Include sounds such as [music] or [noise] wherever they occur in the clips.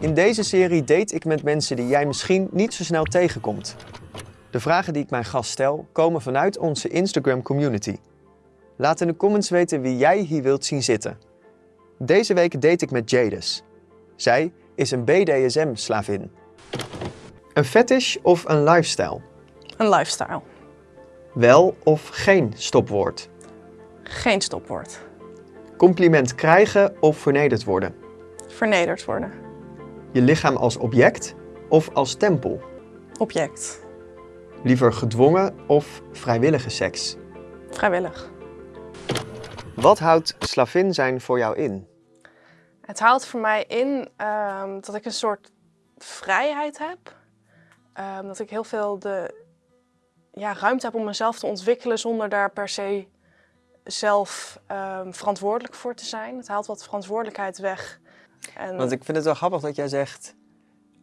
In deze serie date ik met mensen die jij misschien niet zo snel tegenkomt. De vragen die ik mijn gast stel komen vanuit onze Instagram community. Laat in de comments weten wie jij hier wilt zien zitten. Deze week date ik met Jadis. Zij is een BDSM-slavin. Een fetish of een lifestyle? Een lifestyle. Wel of geen stopwoord? Geen stopwoord. Compliment krijgen of vernederd worden? Vernederd worden. Je lichaam als object of als tempel? Object. Liever gedwongen of vrijwillige seks? Vrijwillig. Wat houdt slavin zijn voor jou in? Het houdt voor mij in ehm, dat ik een soort vrijheid heb. Ehm, dat ik heel veel de ja, ruimte heb om mezelf te ontwikkelen zonder daar per se zelf ehm, verantwoordelijk voor te zijn. Het haalt wat verantwoordelijkheid weg. En Want ik vind het wel grappig dat jij zegt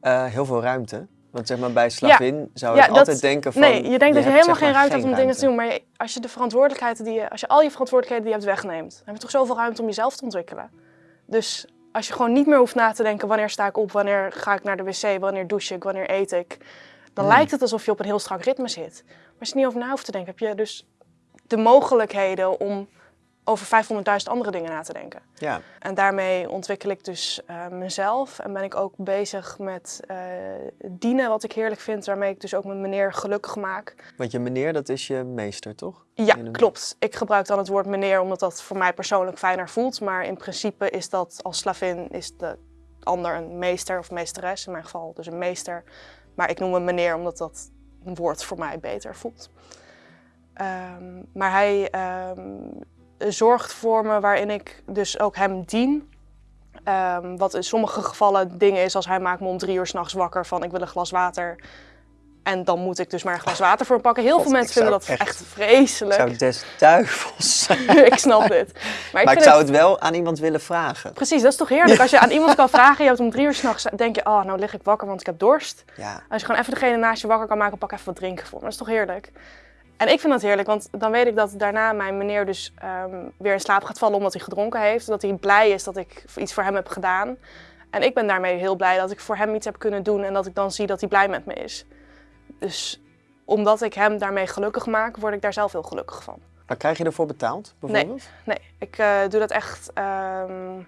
eh, heel veel ruimte. Want zeg maar bij slavin zou Ja, ik dat- altijd denken van... nee, je denkt dat je helemaal geen ruimte hebt om dingen te doen. Maar je- als je de verantwoordelijkheid die je, als je al je verantwoordelijkheden die je hebt wegneemt, dan heb je toch zoveel ruimte om jezelf te ontwikkelen. Dus als je gewoon niet meer hoeft na te denken wanneer sta ik op, wanneer ga ik naar de wc, wanneer douche ik, wanneer eet ik, dan Hmm. lijkt het alsof je op een heel strak ritme zit. Maar als je er niet over na hoeft te denken, heb je dus de mogelijkheden om over 500.000 andere dingen na te denken. Ja, En daarmee ontwikkel ik dus eh, mezelf en ben ik ook bezig met eh, dienen, wat ik heerlijk vind, waarmee ik dus ook mijn meneer gelukkig maak. want je meneer, dat is je meester, toch? Ja, een- klopt. Ik gebruik dan het woord meneer omdat dat voor mij persoonlijk fijner voelt. Maar in principe is dat als slavin is de ander een meester of meesteres. In mijn geval dus een meester. Maar ik noem hem meneer omdat dat woord voor mij beter voelt. Ehm, maar hij ehm, zorgt voor me waarin ik dus ook hem dien. Ehm, wat in sommige gevallen dingen is als hij maakt me om drie uur s'nachts wakker van ik wil een glas water. En dan moet ik dus maar een glas water voor hem pakken. Heel God, veel mensen vinden dat echt- echt vreselijk. zou des duivels zijn. [laughs] ik snap dit. Maar ik, Maar ik vind zou het... het wel aan iemand willen vragen. Precies, dat is toch heerlijk. Als je aan [laughs] iemand kan vragen, je hebt om drie uur s'nachts, denk je, oh, nou lig ik wakker, want ik heb dorst. Ja, Als je gewoon even degene naast je wakker kan maken, pak even wat drinken voor me. Dat is toch heerlijk? En ik vind dat heerlijk, want dan weet ik dat daarna mijn meneer dus ehm, weer in slaap gaat vallen omdat hij gedronken heeft. Dat hij blij is dat ik iets voor hem heb gedaan. En ik ben daarmee heel blij dat ik voor hem iets heb kunnen doen en dat ik dan zie dat hij blij met me is. Dus omdat ik hem daarmee gelukkig maak, word ik daar zelf heel gelukkig van. maar krijg je ervoor betaald, bijvoorbeeld? Nee, ik eh, doe dat echt. ehm,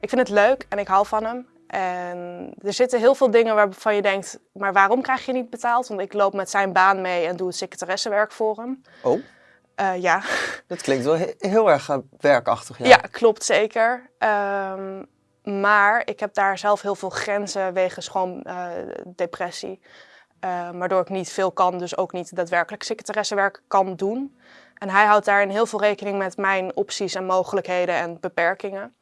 ik vind het leuk en ik hou van hem. En er zitten heel veel dingen waarvan je denkt, maar waarom krijg je niet betaald? Want ik loop met zijn baan mee en doe het secretaressenwerk voor hem. Oh, Eh, ja. dat klinkt wel he- heel erg eh, werkachtig. Ja. Ja. klopt zeker. Ehm, maar ik heb daar zelf heel veel grenzen wegens gewoon eh, depressie. Waardoor ik niet veel kan, dus ook niet daadwerkelijk secretaressenwerk kan doen. En hij houdt daarin heel veel rekening met mijn opties en mogelijkheden en beperkingen.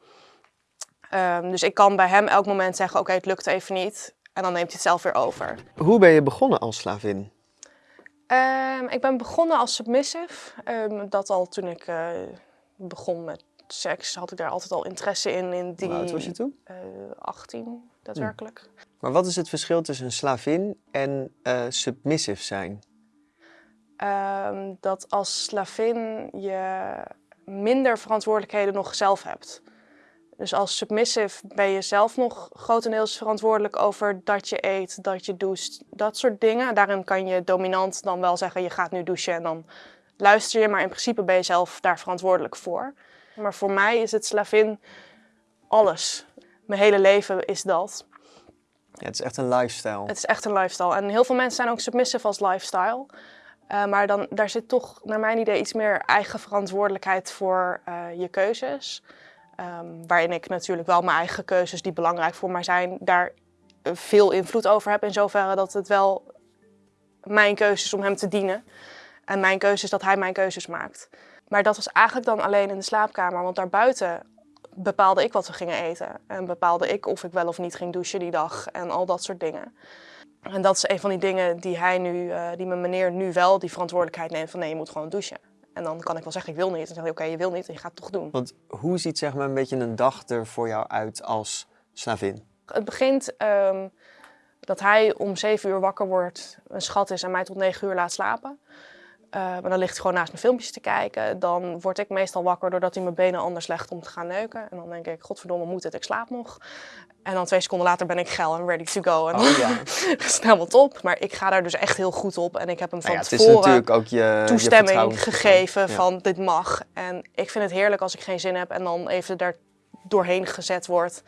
Ehm, dus ik kan bij hem elk moment zeggen, oké, het lukt even niet. En dan neemt hij het zelf weer over. Hoe ben je begonnen als slavin? Ehm, ik ben begonnen als submissive. Ehm, dat al toen ik eh, begon met seks had ik daar altijd al interesse in. in die, Hoe oud was je toen? eh, 18, daadwerkelijk. Maar wat is het verschil tussen een slavin en eh, submissive zijn? Dat als slavin je minder verantwoordelijkheden nog zelf hebt. Dus als submissive ben je zelf nog grotendeels verantwoordelijk over dat je eet, dat je doucht, dat soort dingen. Daarin kan je dominant dan wel zeggen, je gaat nu douchen en dan luister je. Maar in principe ben je zelf daar verantwoordelijk voor. Maar voor mij is het slavin alles. Mijn hele leven is dat. Ja, het is echt een lifestyle. Het is echt een lifestyle. En heel veel mensen zijn ook submissive als lifestyle. Eh, maar dan, daar zit toch, naar mijn idee, iets meer eigen verantwoordelijkheid voor eh, je keuzes. Ehm, waarin ik natuurlijk wel mijn eigen keuzes, die belangrijk voor mij zijn, daar eh, veel invloed over heb. In zoverre dat het wel mijn keuze is om hem te dienen. En mijn keuze is dat hij mijn keuzes maakt. Maar dat was eigenlijk dan alleen in de slaapkamer. Want daarbuiten bepaalde ik wat we gingen eten. En bepaalde ik of ik wel of niet ging douchen die dag. En al dat soort dingen. En dat is een van die dingen die hij nu, eh, die mijn meneer nu wel die verantwoordelijkheid neemt van nee, je moet gewoon douchen. En dan kan ik wel zeggen, ik wil niet. En dan zeg hij, oké, je wil niet en je gaat het toch doen. Want hoe ziet zeg maar een beetje een dag er voor jou uit als slavin? Het begint ehm, dat hij om zeven uur wakker wordt, een schat is en mij tot negen uur laat slapen. Uh, maar dan ligt hij gewoon naast mijn filmpjes te kijken. Dan word ik meestal wakker doordat hij mijn benen anders legt om te gaan neuken. En dan denk ik, godverdomme, moet het, ik slaap nog. En dan twee seconden later ben ik geil en ready to go. En Oh, ja. [laughs] is helemaal top. Maar ik ga daar dus echt heel goed op. En ik heb hem van Nou ja, het is tevoren natuurlijk ook je toestemming gegeven Ja. van dit mag. En ik vind het heerlijk als ik geen zin heb en dan even daar doorheen gezet wordt.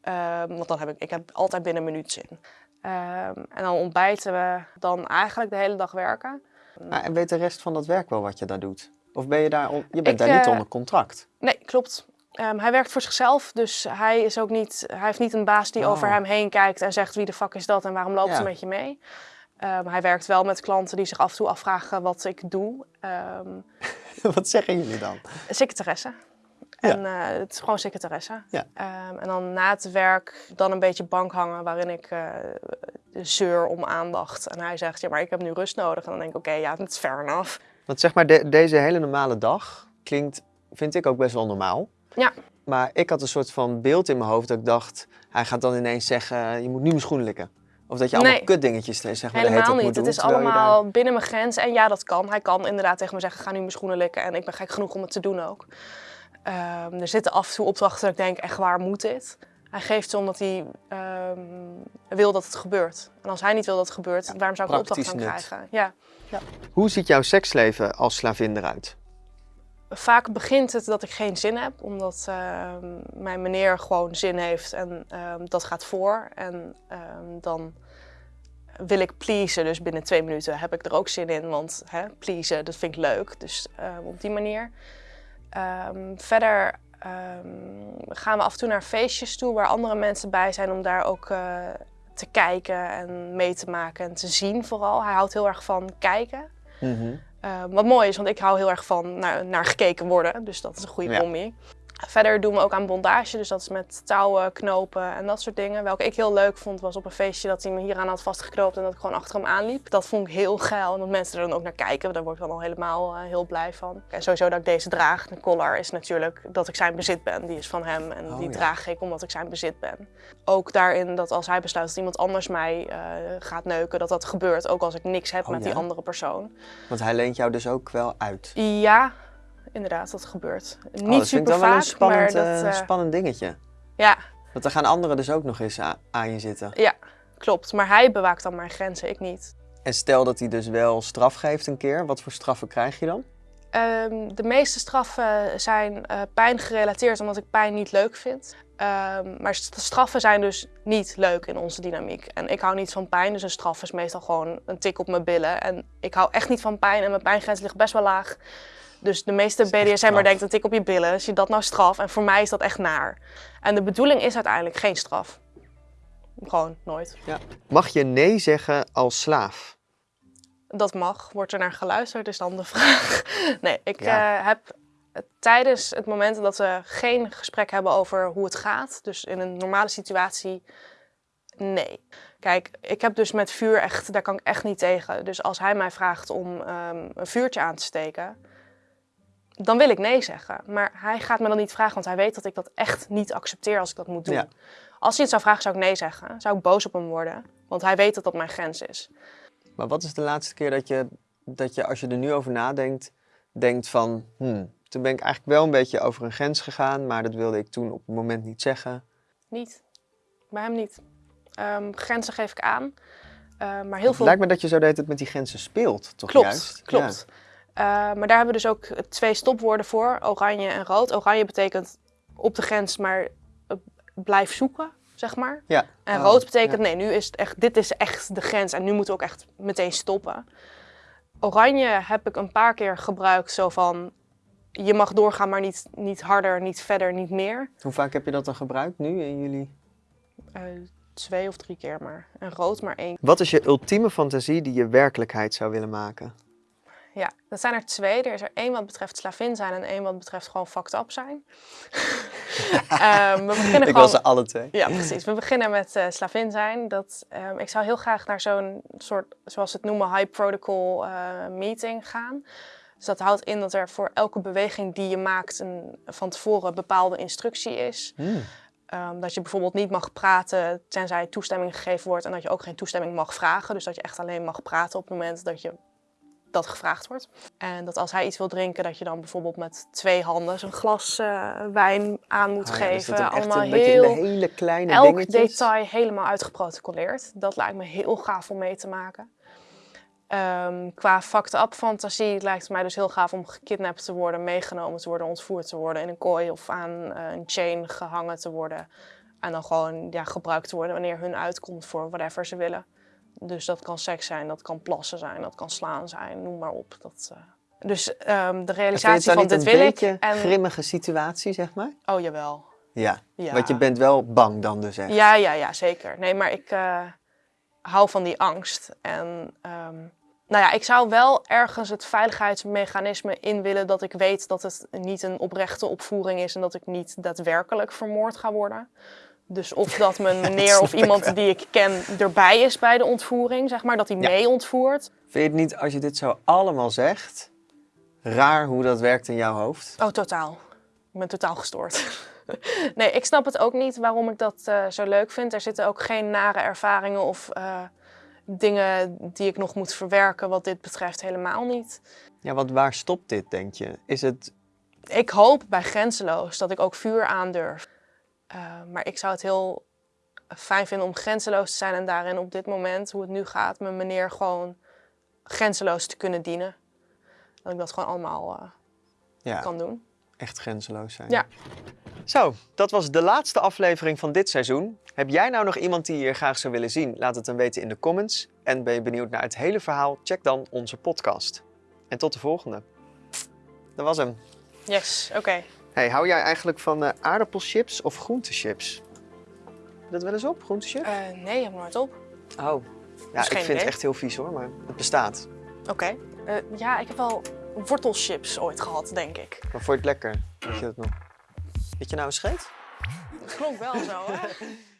Ehm, want dan heb ik, ik heb altijd binnen een minuut zin. Ehm, en dan ontbijten we, dan eigenlijk de hele dag werken. Maar en weet de rest van dat werk wel wat je daar doet? Of ben je daar, on- je bent Ik, daar niet eh, onder contract? Nee, klopt. Ehm, hij werkt voor zichzelf, dus hij, is ook niet, hij heeft niet een baas die Oh. over hem heen kijkt en zegt wie de fuck is dat en waarom loopt Ja. ze met je mee. Ehm, hij werkt wel met klanten die zich af en toe afvragen wat ik doe. Ehm, [laughs] wat zeggen jullie dan? secretaresse. Ja. En eh, het is gewoon secretaresse. Ja. Ehm, en dan na het werk dan een beetje bank hangen waarin ik eh, zeur om aandacht. En hij zegt, ja maar ik heb nu rust nodig. En dan denk ik, oké, ja, dat is fair enough. Want zeg maar, de- deze hele normale dag klinkt, vind ik ook best wel normaal. Ja. Maar ik had een soort van beeld in mijn hoofd dat ik dacht, hij gaat dan ineens zeggen, je moet nu mijn schoenen likken. Of dat je allemaal Nee. kutdingetjes zeg maar, de hele Helemaal tijd niet. moet Het doen, is allemaal binnen mijn grens. En ja, dat kan. Hij kan inderdaad tegen me zeggen, ga nu mijn schoenen likken. En ik ben gek genoeg om het te doen ook. Ehm, er zitten af en toe opdrachten dat ik denk, echt waar moet dit? Hij geeft ze omdat hij ehm, wil dat het gebeurt. En als hij niet wil dat het gebeurt, waarom zou ik een opdracht gaan krijgen? Ja. daar- Hoe ziet jouw seksleven als slavin eruit? Vaak begint het dat ik geen zin heb, omdat ehm, mijn meneer gewoon zin heeft en ehm, dat gaat voor. En ehm, dan wil ik pleasen, dus binnen twee minuten heb ik er ook zin in, want hè, pleasen, dat vind ik leuk. Dus op die manier. Ehm, verder ehm, gaan we af en toe naar feestjes toe waar andere mensen bij zijn om daar ook eh, te kijken en mee te maken en te zien vooral. Hij houdt heel erg van kijken. Mhm. Uh, wat mooi is, want ik hou heel erg van naar, naar gekeken worden. Dus dat is een goede Ja. Verder doen we ook aan bondage, dus dat is met touwen, knopen en dat soort dingen. Welke ik heel leuk vond, was op een feestje dat hij me hieraan had vastgeknoopt en dat ik gewoon achter hem aanliep. Dat vond ik heel geil en dat mensen er dan ook naar kijken. Daar word ik dan al helemaal eh, heel blij van. En sowieso dat ik deze draag, de collar, is natuurlijk dat ik zijn bezit ben. Die is van hem en Oh, die ja. draag ik omdat ik zijn bezit ben. Ook daarin dat als hij besluit dat iemand anders mij eh, gaat neuken, dat dat gebeurt. Ook als ik niks heb Oh, met die andere persoon. Want hij leent jou dus ook wel uit. Ja, inderdaad, dat gebeurt. Oh, Niet dat vind ik super wel een spannend, dat... eh, eh, spannend dingetje. ja, Want dan gaan anderen dus ook nog eens aan je zitten. ja, klopt. Maar hij bewaakt dan mijn grenzen, ik niet. En stel dat hij dus wel straf geeft een keer, wat voor straffen krijg je dan? Ehm, de meeste straffen zijn eh pijn gerelateerd omdat ik pijn niet leuk vind. Ehm, maar st- straffen zijn dus niet leuk in onze dynamiek. En ik hou niet van pijn, dus een straf is meestal gewoon een tik op mijn billen. En ik hou echt niet van pijn en mijn pijngrens ligt best wel laag. Dus de meeste BDSM'er denkt een tik op je billen, is je dat nou straf? En voor mij is dat echt naar. En de bedoeling is uiteindelijk geen straf. Gewoon nooit. Mag je nee zeggen als slaaf? Dat mag. Wordt er naar geluisterd, is dan de [laughs] vraag. Nee, ik Ja. eh, heb tijdens het moment dat we geen gesprek hebben over hoe het gaat, dus in een normale situatie, nee. Kijk, ik heb dus met vuur echt, daar kan ik echt niet tegen. Dus als hij mij vraagt om ehm, een vuurtje aan te steken, dan wil ik nee zeggen. Maar hij gaat me dan niet vragen, want hij weet dat ik dat echt niet accepteer als ik dat moet doen. Ja. Als hij het zou vragen, zou ik nee zeggen. Zou ik boos op hem worden, want hij weet dat dat mijn grens is. Maar wat is de laatste keer dat je, dat je als je er nu over nadenkt, denkt van, hmm, toen ben ik eigenlijk wel een beetje over een grens gegaan, maar dat wilde ik toen op het moment niet zeggen. Niet. Bij hem niet. Ehm, grenzen geef ik aan. Eh, maar heel Het veel... lijkt me dat je zo de hele tijd met die grenzen speelt, toch klopt, juist? klopt. Eh, maar daar hebben we dus ook twee stopwoorden voor, oranje en rood. Oranje betekent op de grens, maar eh, blijf zoeken, zeg maar. Ja. En Oh, rood betekent, ja. nee, nu is het echt, dit is echt de grens en nu moeten we ook echt meteen stoppen. Oranje heb ik een paar keer gebruikt, zo van, je mag doorgaan, maar niet, niet harder, niet verder, niet meer. Hoe vaak heb je dat dan gebruikt nu in jullie? Eh, twee of drie keer maar. En rood maar één Wat is je ultieme fantasie die je werkelijkheid zou willen maken? Ja, dat zijn er twee. Er is er één wat betreft slavin zijn en één wat betreft gewoon fucked up zijn. [laughs] Ehm, we beginnen Ik gewoon... was alle twee. Ja, precies. We beginnen met eh, slavin zijn. Dat, ehm, ik zou heel graag naar zo'n soort, zoals ze het noemen, high protocol eh, meeting gaan. Dus dat houdt in dat er voor elke beweging die je maakt een, van tevoren een bepaalde instructie is. Hmm. Ehm, dat je bijvoorbeeld niet mag praten tenzij toestemming gegeven wordt en dat je ook geen toestemming mag vragen. Dus dat je echt alleen mag praten op het moment dat je dat gevraagd wordt. En dat als hij iets wil drinken, dat je dan bijvoorbeeld met twee handen zijn glas eh, wijn aan moet Ah ja, dus geven. dat Allemaal een heel, de hele kleine elk dingetjes. detail helemaal uitgeprotocoleerd. Dat lijkt me heel gaaf om mee te maken. Ehm, qua fucked up fantasie lijkt het mij dus heel gaaf om gekidnapt te worden, meegenomen te worden, ontvoerd te worden, in een kooi of aan eh, een chain gehangen te worden. En dan gewoon ja, gebruikt te worden wanneer hun uitkomt voor whatever ze willen. Dus dat kan seks zijn, dat kan plassen zijn, dat kan slaan zijn, noem maar op. Dat, eh. Dus ehm, de realisatie van dit een wil ik. beetje En, grimmige situatie, zeg maar? oh jawel. Ja. Ja. Want je bent wel bang dan dus echt. Ja, ja, ja, zeker. Nee, maar ik eh, hou van die angst. En ehm, nou ja, ik zou wel ergens het veiligheidsmechanisme in willen dat ik weet dat het niet een oprechte opvoering is en dat ik niet daadwerkelijk vermoord ga worden. Dus of dat mijn [laughs] meneer of iemand die ik ken erbij is bij de ontvoering, zeg maar, dat hij Ja. mee ontvoert. Vind je het niet, als je dit zo allemaal zegt, raar hoe dat werkt in jouw hoofd? Oh, totaal. Ik ben totaal gestoord. [laughs] nee, ik snap het ook niet waarom ik dat eh, zo leuk vind. Er zitten ook geen nare ervaringen of eh, dingen die ik nog moet verwerken wat dit betreft helemaal niet. Ja, want waar stopt dit, denk je? Is het... Ik hoop bij Grenzeloos dat ik ook vuur aandurf. Eh, maar ik zou het heel fijn vinden om grenzeloos te zijn en daarin op dit moment, hoe het nu gaat, mijn meneer gewoon grenzeloos te kunnen dienen. Dat ik dat gewoon allemaal eh, Ja, kan doen. echt grenzeloos zijn. Ja. Zo, dat was de laatste aflevering van dit seizoen. Heb jij nou nog iemand die je hier graag zou willen zien? Laat het dan weten in de comments. En ben je benieuwd naar het hele verhaal? Check dan onze podcast. En tot de volgende. Dat was hem. Yes, oké. Hey, hou jij eigenlijk van eh, aardappelchips of groentechips? Je Dat wel eens op, groentechips? Eh, nee, heb nooit op. Oh. Ja, is ik vind het echt heel vies hoor, maar het bestaat. Oké. Eh, ja, ik heb wel wortelchips ooit gehad, denk ik. Maar vond je het lekker? Weet je dat nog? Weet je nou een scheet? Het klonk wel zo, hè? [laughs]